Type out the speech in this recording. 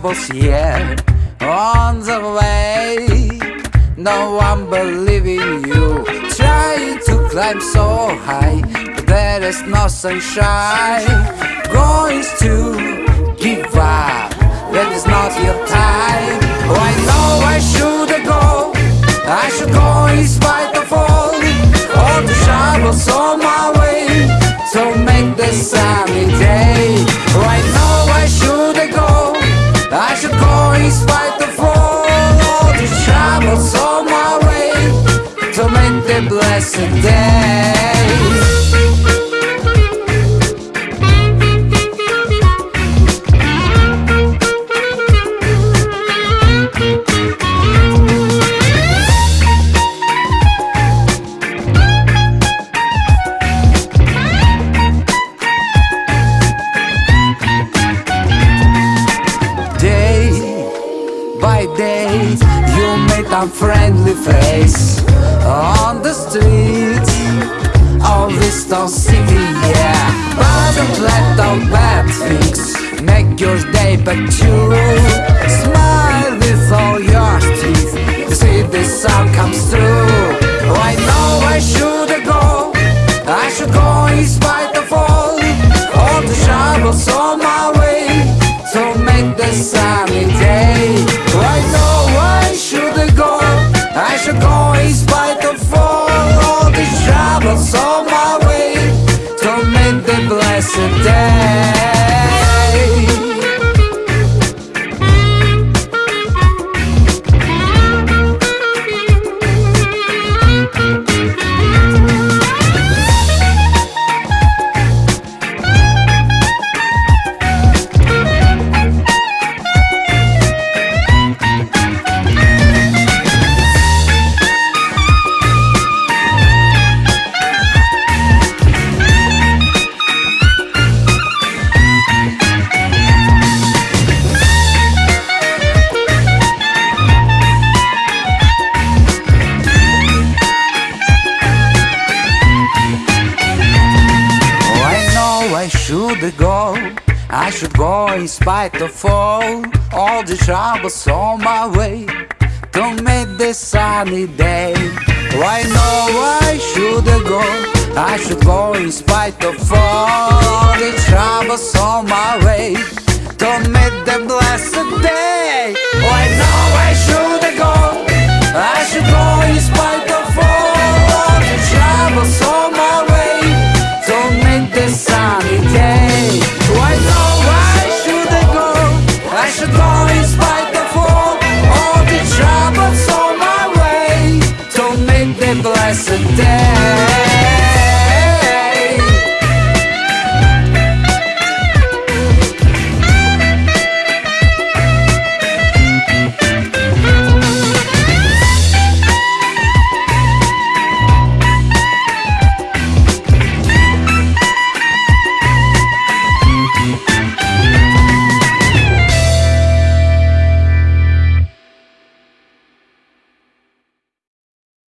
troubles here on the way. No one believing you, trying to climb so high, but there is no sunshine. Going to give up, that is not your time. Oh, I I should go in spite of all, the troubles on my way to make the blessed day unfriendly face on the streets. Of Eastern City, yeah. But don't let those bad things make your day but you Smile with all your teeth. See the sun comes through. I know I should go. I should go in spite of all All the troubles on my way To make the sunny day. I know I should go I should go I should go. I should go in spite of all, all the troubles on my way to make this sunny day. I know I should go. I should go in spite of all the troubles on my way to make the blessed day. Blessed day.